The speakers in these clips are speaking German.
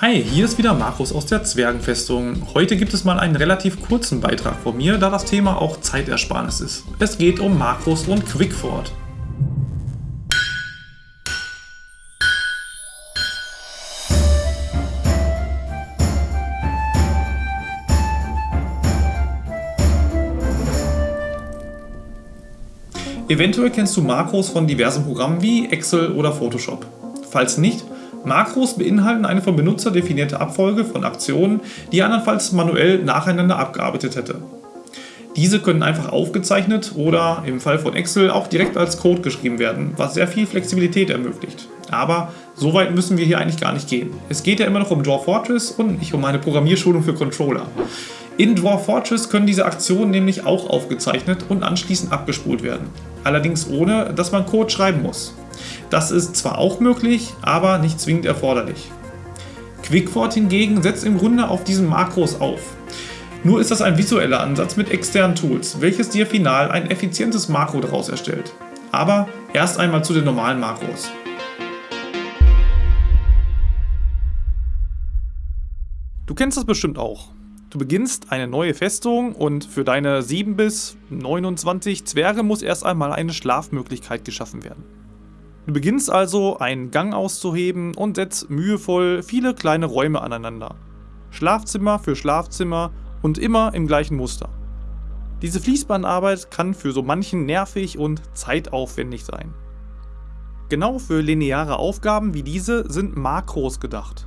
Hi, hier ist wieder Markus aus der Zwergenfestung. Heute gibt es mal einen relativ kurzen Beitrag von mir, da das Thema auch Zeitersparnis ist. Es geht um Makros und Quickfort. Eventuell kennst du Makros von diversen Programmen wie Excel oder Photoshop. Falls nicht, Makros beinhalten eine vom Benutzer definierte Abfolge von Aktionen, die er andernfalls manuell nacheinander abgearbeitet hätte. Diese können einfach aufgezeichnet oder im Fall von Excel auch direkt als Code geschrieben werden, was sehr viel Flexibilität ermöglicht. Aber so weit müssen wir hier eigentlich gar nicht gehen. Es geht ja immer noch um Draw Fortress und nicht um eine Programmierschulung für Controller. In Draw Fortress können diese Aktionen nämlich auch aufgezeichnet und anschließend abgespult werden. Allerdings ohne, dass man Code schreiben muss. Das ist zwar auch möglich, aber nicht zwingend erforderlich. Quickfort hingegen setzt im Grunde auf diesen Makros auf. Nur ist das ein visueller Ansatz mit externen Tools, welches dir final ein effizientes Makro daraus erstellt. Aber erst einmal zu den normalen Makros. Du kennst das bestimmt auch. Du beginnst eine neue Festung und für deine 7 bis 29 Zwerge muss erst einmal eine Schlafmöglichkeit geschaffen werden. Du beginnst also einen Gang auszuheben und setzt mühevoll viele kleine Räume aneinander. Schlafzimmer für Schlafzimmer und immer im gleichen Muster. Diese Fließbandarbeit kann für so manchen nervig und zeitaufwendig sein. Genau für lineare Aufgaben wie diese sind Makros gedacht.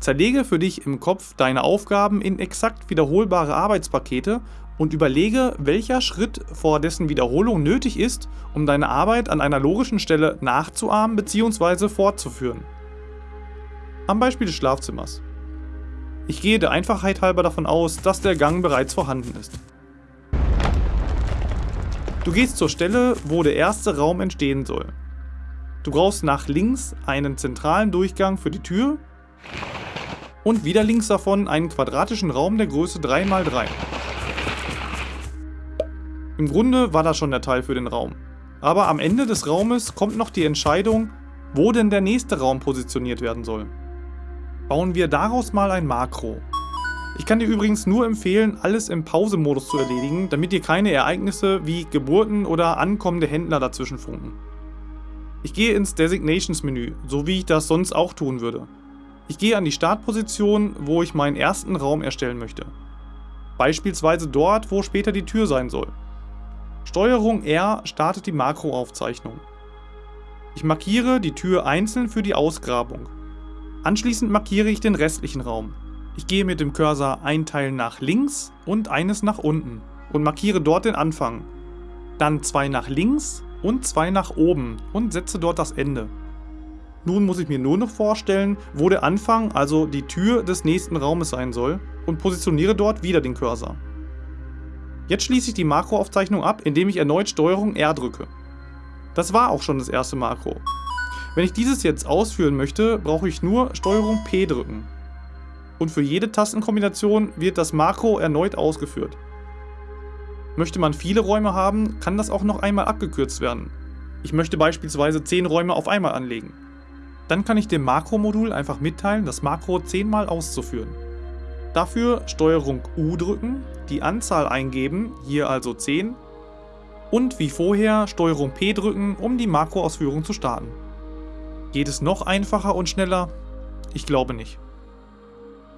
Zerlege für dich im Kopf deine Aufgaben in exakt wiederholbare Arbeitspakete und überlege, welcher Schritt vor dessen Wiederholung nötig ist, um deine Arbeit an einer logischen Stelle nachzuahmen bzw. fortzuführen. Am Beispiel des Schlafzimmers. Ich gehe der Einfachheit halber davon aus, dass der Gang bereits vorhanden ist. Du gehst zur Stelle, wo der erste Raum entstehen soll. Du brauchst nach links einen zentralen Durchgang für die Tür und wieder links davon einen quadratischen Raum der Größe 3x3. Im Grunde war das schon der Teil für den Raum. Aber am Ende des Raumes kommt noch die Entscheidung, wo denn der nächste Raum positioniert werden soll. Bauen wir daraus mal ein Makro. Ich kann dir übrigens nur empfehlen, alles im Pause-Modus zu erledigen, damit dir keine Ereignisse wie Geburten oder ankommende Händler dazwischen funken. Ich gehe ins Designations-Menü, so wie ich das sonst auch tun würde. Ich gehe an die Startposition, wo ich meinen ersten Raum erstellen möchte. Beispielsweise dort, wo später die Tür sein soll. Steuerung R startet die Makroaufzeichnung. Ich markiere die Tür einzeln für die Ausgrabung. Anschließend markiere ich den restlichen Raum. Ich gehe mit dem Cursor ein Teil nach links und eines nach unten und markiere dort den Anfang. Dann zwei nach links und zwei nach oben und setze dort das Ende. Nun muss ich mir nur noch vorstellen, wo der Anfang, also die Tür des nächsten Raumes sein soll und positioniere dort wieder den Cursor. Jetzt schließe ich die Makroaufzeichnung ab, indem ich erneut STRG R drücke. Das war auch schon das erste Makro. Wenn ich dieses jetzt ausführen möchte, brauche ich nur STRG P drücken. Und für jede Tastenkombination wird das Makro erneut ausgeführt. Möchte man viele Räume haben, kann das auch noch einmal abgekürzt werden. Ich möchte beispielsweise 10 Räume auf einmal anlegen. Dann kann ich dem Makro-Modul einfach mitteilen, das Makro 10 mal auszuführen. Dafür STRG U drücken, die Anzahl eingeben, hier also 10, und wie vorher STRG P drücken, um die Makroausführung zu starten. Geht es noch einfacher und schneller? Ich glaube nicht.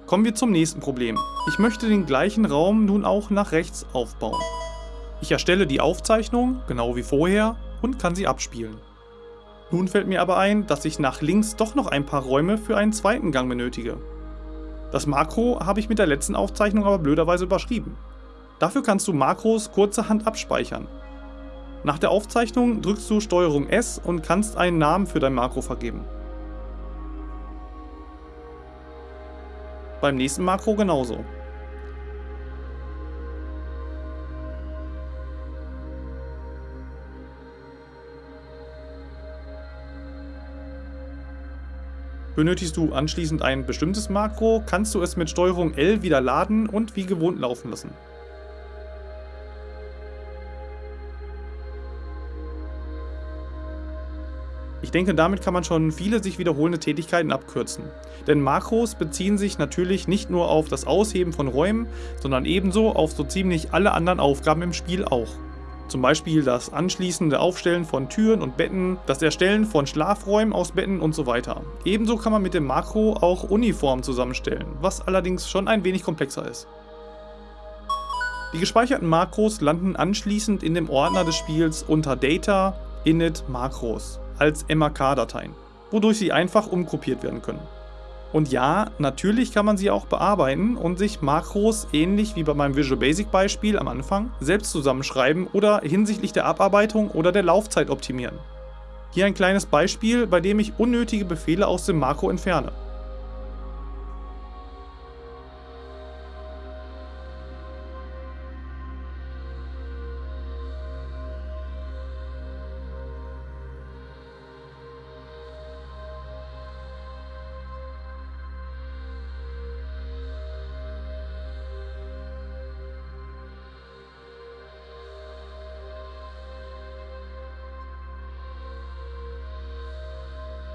Kommen wir zum nächsten Problem. Ich möchte den gleichen Raum nun auch nach rechts aufbauen. Ich erstelle die Aufzeichnung, genau wie vorher, und kann sie abspielen. Nun fällt mir aber ein, dass ich nach links doch noch ein paar Räume für einen zweiten Gang benötige. Das Makro habe ich mit der letzten Aufzeichnung aber blöderweise überschrieben. Dafür kannst du Makros kurzerhand abspeichern. Nach der Aufzeichnung drückst du STRG S und kannst einen Namen für dein Makro vergeben. Beim nächsten Makro genauso. Benötigst du anschließend ein bestimmtes Makro, kannst du es mit STRG L wieder laden und wie gewohnt laufen lassen. Ich denke, damit kann man schon viele sich wiederholende Tätigkeiten abkürzen. Denn Makros beziehen sich natürlich nicht nur auf das Ausheben von Räumen, sondern ebenso auf so ziemlich alle anderen Aufgaben im Spiel auch. Zum Beispiel das anschließende Aufstellen von Türen und Betten, das Erstellen von Schlafräumen aus Betten und so weiter. Ebenso kann man mit dem Makro auch Uniformen zusammenstellen, was allerdings schon ein wenig komplexer ist. Die gespeicherten Makros landen anschließend in dem Ordner des Spiels unter Data, Init, Makros als MAK-Dateien, wodurch sie einfach umgruppiert werden können. Und ja, natürlich kann man sie auch bearbeiten und sich Makros ähnlich wie bei meinem Visual Basic Beispiel am Anfang selbst zusammenschreiben oder hinsichtlich der Abarbeitung oder der Laufzeit optimieren. Hier ein kleines Beispiel, bei dem ich unnötige Befehle aus dem Makro entferne.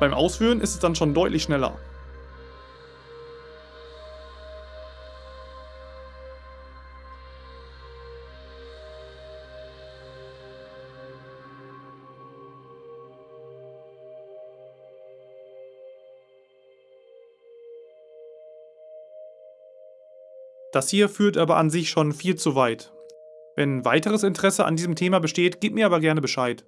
Beim Ausführen ist es dann schon deutlich schneller. Das hier führt aber an sich schon viel zu weit. Wenn weiteres Interesse an diesem Thema besteht, gebt mir aber gerne Bescheid.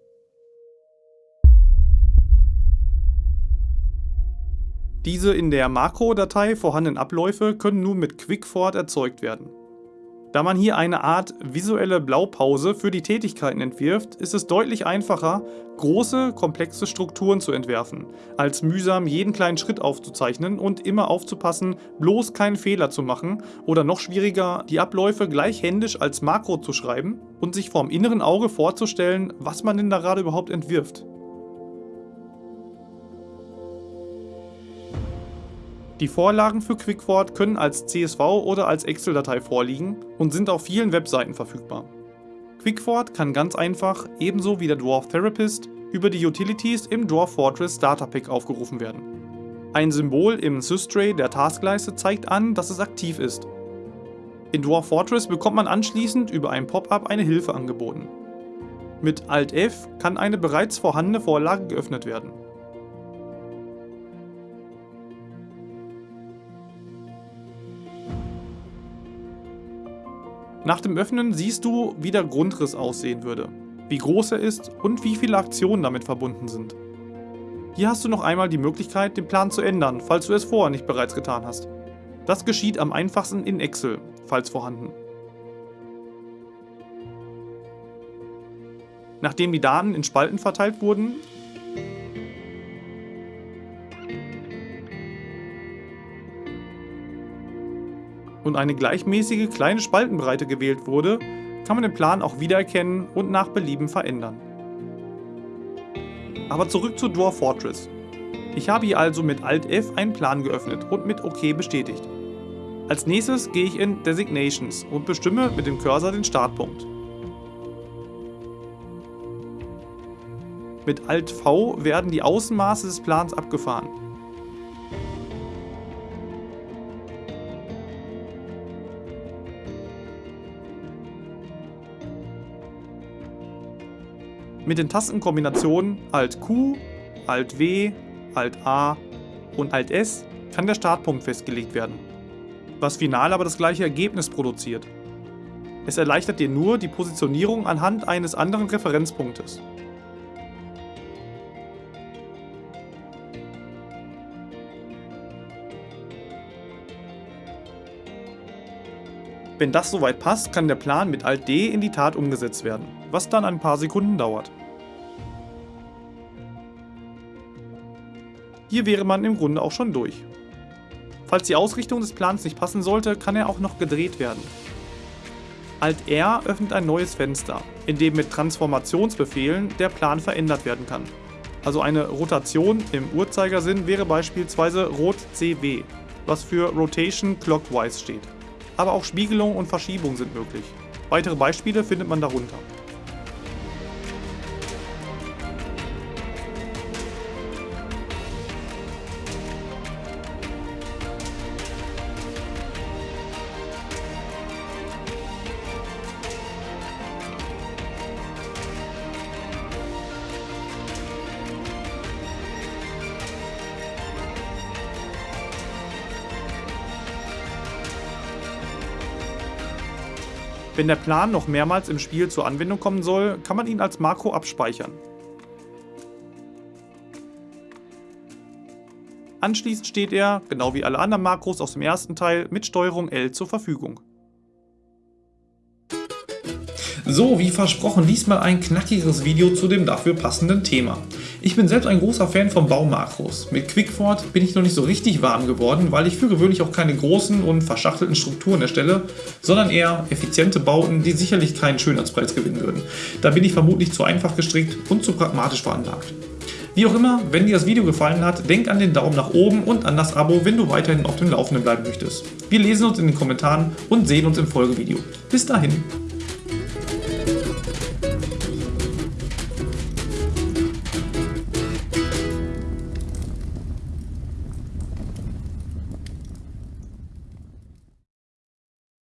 Diese in der Makro-Datei vorhandenen Abläufe können nun mit Quickfort erzeugt werden. Da man hier eine Art visuelle Blaupause für die Tätigkeiten entwirft, ist es deutlich einfacher, große, komplexe Strukturen zu entwerfen, als mühsam jeden kleinen Schritt aufzuzeichnen und immer aufzupassen, bloß keinen Fehler zu machen oder noch schwieriger, die Abläufe gleich händisch als Makro zu schreiben und sich vorm inneren Auge vorzustellen, was man denn da gerade überhaupt entwirft. Die Vorlagen für Quickwort können als CSV oder als Excel-Datei vorliegen und sind auf vielen Webseiten verfügbar. Quickwort kann ganz einfach, ebenso wie der Dwarf Therapist, über die Utilities im Dwarf Fortress Starter Pack aufgerufen werden. Ein Symbol im Systray der Taskleiste zeigt an, dass es aktiv ist. In Dwarf Fortress bekommt man anschließend über ein Pop-up eine Hilfe angeboten. Mit Alt F kann eine bereits vorhandene Vorlage geöffnet werden. Nach dem Öffnen siehst du, wie der Grundriss aussehen würde, wie groß er ist und wie viele Aktionen damit verbunden sind. Hier hast du noch einmal die Möglichkeit, den Plan zu ändern, falls du es vorher nicht bereits getan hast. Das geschieht am einfachsten in Excel, falls vorhanden. Nachdem die Daten in Spalten verteilt wurden, und eine gleichmäßige kleine Spaltenbreite gewählt wurde, kann man den Plan auch wiedererkennen und nach Belieben verändern. Aber zurück zu Dwarf Fortress. Ich habe hier also mit Alt F einen Plan geöffnet und mit OK bestätigt. Als nächstes gehe ich in Designations und bestimme mit dem Cursor den Startpunkt. Mit Alt V werden die Außenmaße des Plans abgefahren. Mit den Tastenkombinationen Alt Q, Alt W, Alt A und Alt S kann der Startpunkt festgelegt werden, was final aber das gleiche Ergebnis produziert. Es erleichtert dir nur die Positionierung anhand eines anderen Referenzpunktes. Wenn das soweit passt, kann der Plan mit Alt D in die Tat umgesetzt werden, was dann ein paar Sekunden dauert. Hier wäre man im Grunde auch schon durch. Falls die Ausrichtung des Plans nicht passen sollte, kann er auch noch gedreht werden. Alt R öffnet ein neues Fenster, in dem mit Transformationsbefehlen der Plan verändert werden kann. Also eine Rotation im Uhrzeigersinn wäre beispielsweise Rot CW, was für Rotation Clockwise steht aber auch Spiegelung und Verschiebung sind möglich. Weitere Beispiele findet man darunter. Wenn der Plan noch mehrmals im Spiel zur Anwendung kommen soll, kann man ihn als Makro abspeichern. Anschließend steht er, genau wie alle anderen Makros aus dem ersten Teil, mit Steuerung L zur Verfügung. So, wie versprochen, diesmal ein knackigeres Video zu dem dafür passenden Thema. Ich bin selbst ein großer Fan von Baumakros. Mit Quickfort bin ich noch nicht so richtig warm geworden, weil ich für gewöhnlich auch keine großen und verschachtelten Strukturen erstelle, sondern eher effiziente Bauten, die sicherlich keinen Schönheitspreis gewinnen würden. Da bin ich vermutlich zu einfach gestrickt und zu pragmatisch veranlagt. Wie auch immer, wenn dir das Video gefallen hat, denk an den Daumen nach oben und an das Abo, wenn du weiterhin auf dem Laufenden bleiben möchtest. Wir lesen uns in den Kommentaren und sehen uns im Folgevideo. Bis dahin.